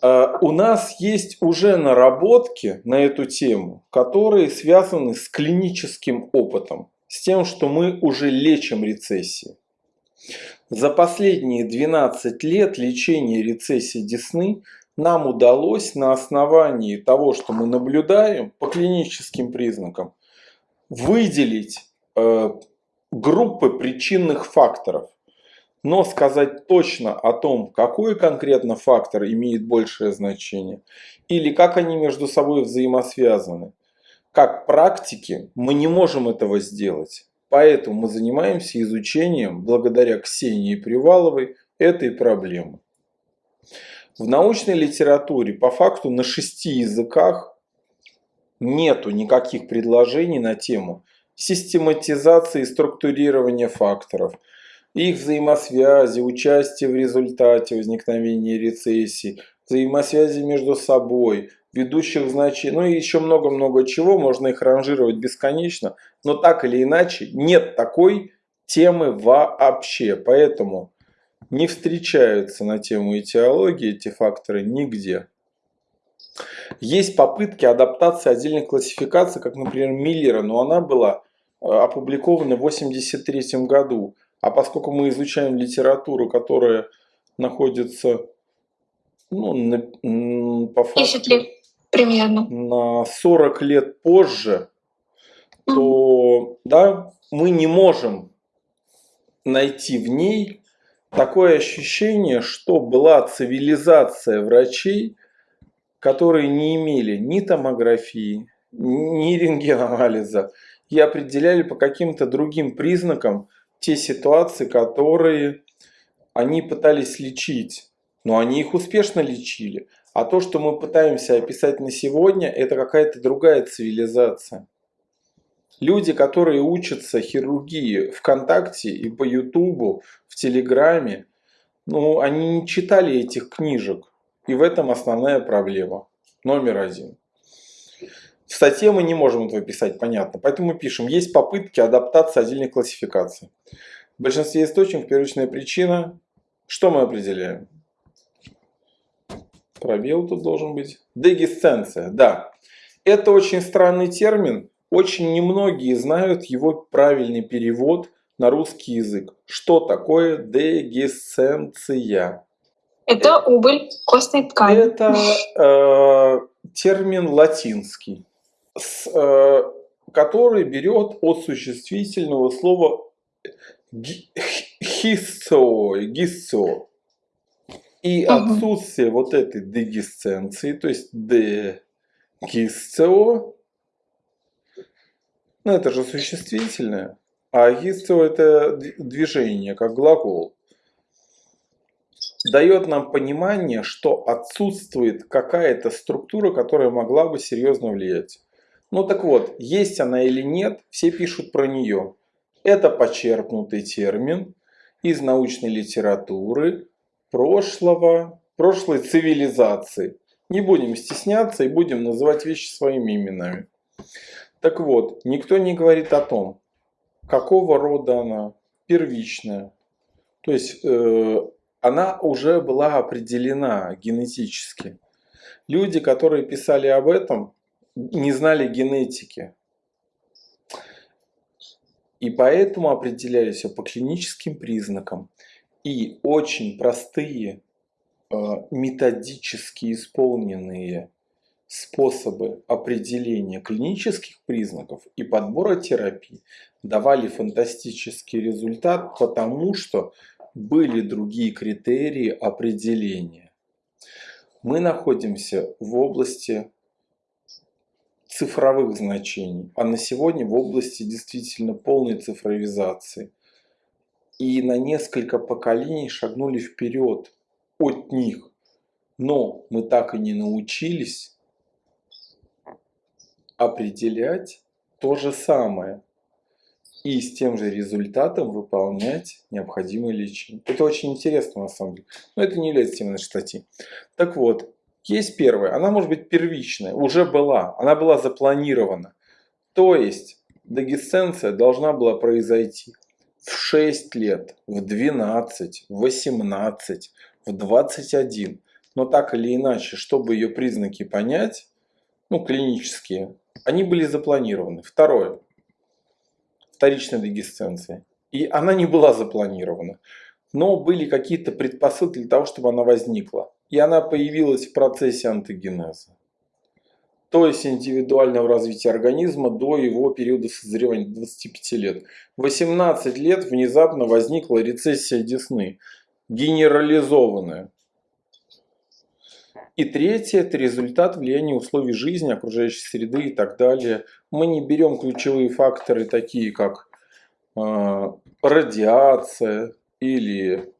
А, у нас есть уже наработки на эту тему, которые связаны с клиническим опытом, с тем, что мы уже лечим рецессии. За последние 12 лет лечения рецессии десны нам удалось на основании того, что мы наблюдаем по клиническим признакам, выделить э, группы причинных факторов. Но сказать точно о том, какой конкретно фактор имеет большее значение, или как они между собой взаимосвязаны, как практики, мы не можем этого сделать. Поэтому мы занимаемся изучением, благодаря Ксении Приваловой, этой проблемы. В научной литературе по факту на шести языках нету никаких предложений на тему систематизации и структурирования факторов, их взаимосвязи, участия в результате возникновения рецессии, взаимосвязи между собой – ведущих значений, ну и еще много-много чего, можно их ранжировать бесконечно, но так или иначе нет такой темы вообще, поэтому не встречаются на тему этиологии эти факторы нигде. Есть попытки адаптации отдельных классификаций, как, например, Миллера, но она была э, опубликована в 1983 году. А поскольку мы изучаем литературу, которая находится ну, на, по факту... 10 лет примерно. На 40 лет позже, то да, мы не можем найти в ней такое ощущение, что была цивилизация врачей, которые не имели ни томографии, ни рентгенанализа и определяли по каким-то другим признакам те ситуации, которые они пытались лечить. Но они их успешно лечили. А то, что мы пытаемся описать на сегодня, это какая-то другая цивилизация. Люди, которые учатся хирургии ВКонтакте и по Ютубу, в Телеграме, ну, они не читали этих книжек. И в этом основная проблема. Номер один. В статье мы не можем этого писать, понятно. Поэтому мы пишем, есть попытки адаптации отдельных классификаций. В большинстве источников первичная причина. Что мы определяем? Пробел тут должен быть. Дегисценция, да. Это очень странный термин. Очень немногие знают его правильный перевод на русский язык. Что такое дегисценция? Это убыль костной ткани. Это э, термин латинский, с, э, который берет от существительного слова хиссо, гиссо. И отсутствие вот этой дегисценции, то есть дегисцио, ну это же существительное, а гисцио это движение, как глагол, дает нам понимание, что отсутствует какая-то структура, которая могла бы серьезно влиять. Ну так вот, есть она или нет, все пишут про нее. Это почерпнутый термин из научной литературы, прошлого, прошлой цивилизации. Не будем стесняться и будем называть вещи своими именами. Так вот, никто не говорит о том, какого рода она, первичная. То есть э, она уже была определена генетически. Люди, которые писали об этом, не знали генетики. И поэтому определяли все по клиническим признакам. И очень простые, э, методически исполненные способы определения клинических признаков и подбора терапий давали фантастический результат, потому что были другие критерии определения. Мы находимся в области цифровых значений, а на сегодня в области действительно полной цифровизации – и на несколько поколений шагнули вперед от них. Но мы так и не научились определять то же самое и с тем же результатом выполнять необходимое лечение. Это очень интересно на самом деле, но это не является темой нашей статьи. Так вот, есть первая, она может быть первичная, уже была, она была запланирована. То есть дегесценция должна была произойти в 6 лет, в 12, в 18, в 21. но так или иначе, чтобы ее признаки понять, ну, клинические, они были запланированы. Второе. Вторичная дегесценция. И она не была запланирована. Но были какие-то предпосылки для того, чтобы она возникла. И она появилась в процессе антогенеза. То есть индивидуального развития организма до его периода созревания 25 лет. В 18 лет внезапно возникла рецессия десны. Генерализованная. И третье – это результат влияния условий жизни, окружающей среды и так далее. Мы не берем ключевые факторы, такие как э, радиация или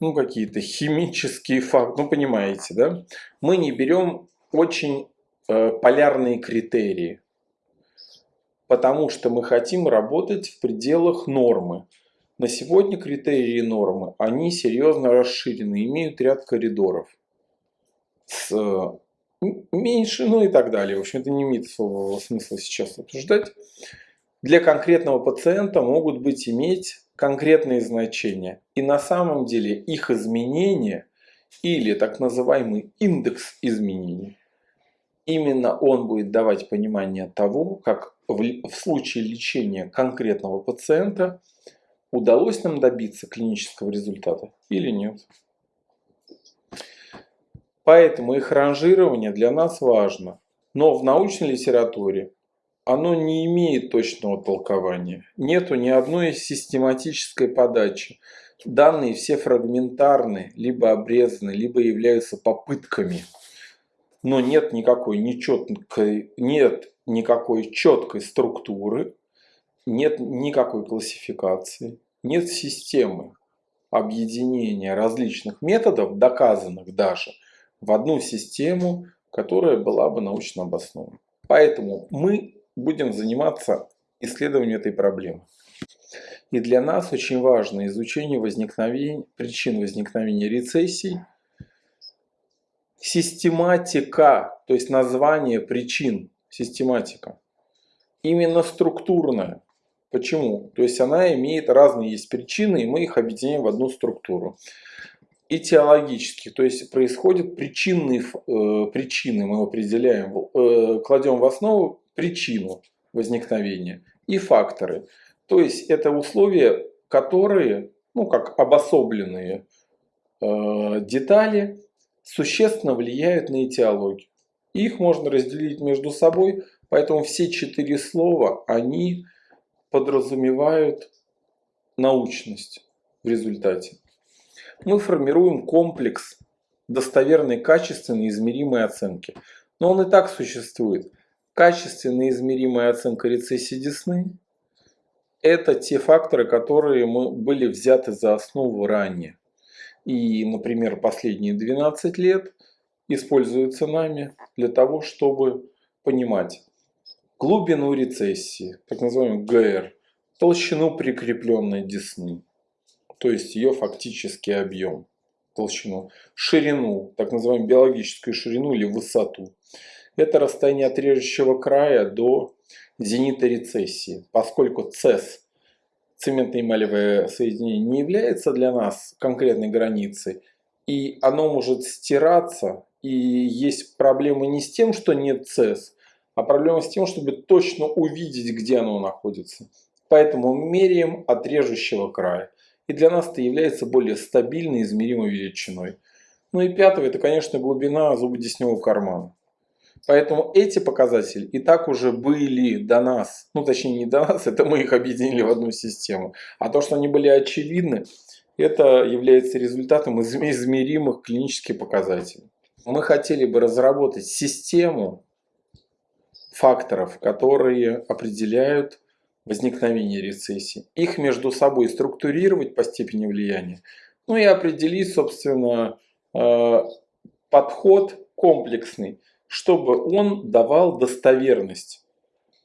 ну, какие-то химические факторы, ну, понимаете, да? Мы не берем очень э, полярные критерии, потому что мы хотим работать в пределах нормы. На сегодня критерии нормы, они серьезно расширены, имеют ряд коридоров с э, меньше, ну и так далее. В общем, это не имеет смысла сейчас обсуждать. Для конкретного пациента могут быть иметь конкретные значения. И на самом деле их изменения или так называемый индекс изменений, именно он будет давать понимание того, как в, в случае лечения конкретного пациента удалось нам добиться клинического результата или нет. Поэтому их ранжирование для нас важно. Но в научной литературе оно не имеет точного толкования. Нету ни одной систематической подачи. Данные все фрагментарны, либо обрезаны, либо являются попытками. Но нет никакой, нечеткой, нет никакой четкой структуры, нет никакой классификации, нет системы объединения различных методов, доказанных даже – в одну систему, которая была бы научно обоснована. Поэтому мы будем заниматься исследованием этой проблемы. И для нас очень важно изучение возникновения, причин возникновения рецессий, систематика, то есть название причин, систематика, именно структурная. Почему? То есть она имеет разные есть причины, и мы их объединяем в одну структуру и теологических. То есть происходят причинные э, причины, мы определяем, э, кладем в основу причину возникновения и факторы. То есть это условия, которые, ну как обособленные э, детали, существенно влияют на этиологию. Их можно разделить между собой, поэтому все четыре слова, они подразумевают научность в результате мы формируем комплекс достоверной, качественной, измеримой оценки. Но он и так существует. Качественная измеримая оценка рецессии десны – это те факторы, которые мы были взяты за основу ранее. И, например, последние 12 лет используются нами для того, чтобы понимать глубину рецессии, так называемый ГР, толщину прикрепленной десны, то есть ее фактический объем, толщину, ширину, так называемую биологическую ширину или высоту. Это расстояние от режущего края до зенита рецессии, поскольку цес, цементно-эмалевое соединение, не является для нас конкретной границей, и оно может стираться, и есть проблема не с тем, что нет цес, а проблема с тем, чтобы точно увидеть, где оно находится. Поэтому меряем от режущего края и для нас это является более стабильной измеримой величиной. Ну и пятое, это, конечно, глубина зубодесневого кармана. Поэтому эти показатели и так уже были до нас, ну точнее не до нас, это мы их объединили в одну систему. А то, что они были очевидны, это является результатом измеримых клинических показателей. Мы хотели бы разработать систему факторов, которые определяют возникновения рецессии, их между собой структурировать по степени влияния, ну и определить, собственно, э, подход комплексный, чтобы он давал достоверность.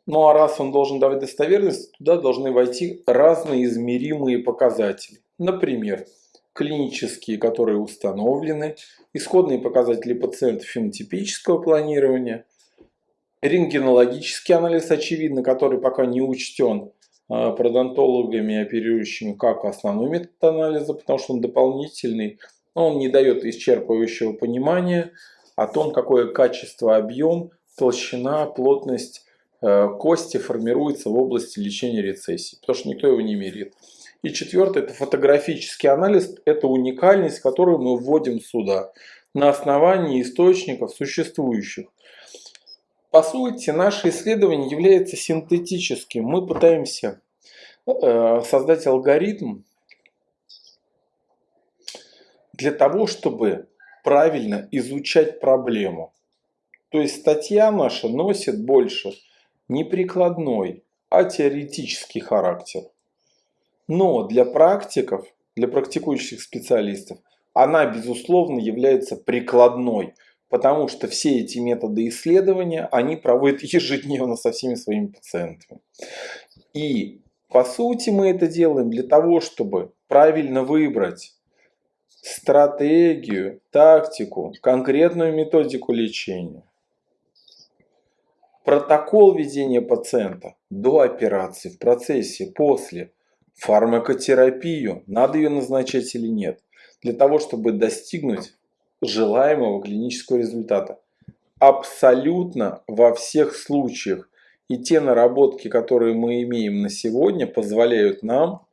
Ну а раз он должен давать достоверность, туда должны войти разные измеримые показатели. Например, клинические, которые установлены, исходные показатели пациента фенотипического планирования, рентгенологический анализ, очевидно, который пока не учтен а, пародонтологами, оперирующими как основной метод анализа, потому что он дополнительный но он не дает исчерпывающего понимания о том, какое качество, объем, толщина, плотность э, кости формируется в области лечения рецессии, потому что никто его не меряет. И четвертое – это фотографический анализ, это уникальность, которую мы вводим сюда на основании источников существующих. По сути, наше исследование является синтетическим. Мы пытаемся э, создать алгоритм для того, чтобы правильно изучать проблему. То есть статья наша носит больше не прикладной, а теоретический характер. Но для практиков, для практикующих специалистов, она, безусловно, является прикладной, потому что все эти методы исследования, они проводят ежедневно со всеми своими пациентами. И, по сути, мы это делаем для того, чтобы правильно выбрать стратегию, тактику, конкретную методику лечения. Протокол ведения пациента до операции, в процессе, после, фармакотерапию, надо ее назначать или нет, для того, чтобы достигнуть желаемого клинического результата. Абсолютно во всех случаях. И те наработки, которые мы имеем на сегодня, позволяют нам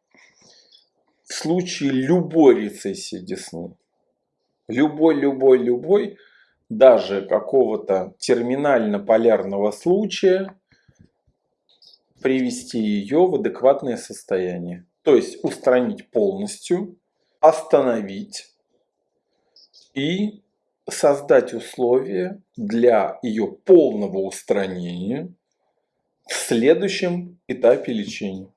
в случае любой рецессии десны, любой, любой, любой, даже какого-то терминально-полярного случая, привести ее в адекватное состояние. То есть устранить полностью, остановить и создать условия для ее полного устранения в следующем этапе лечения.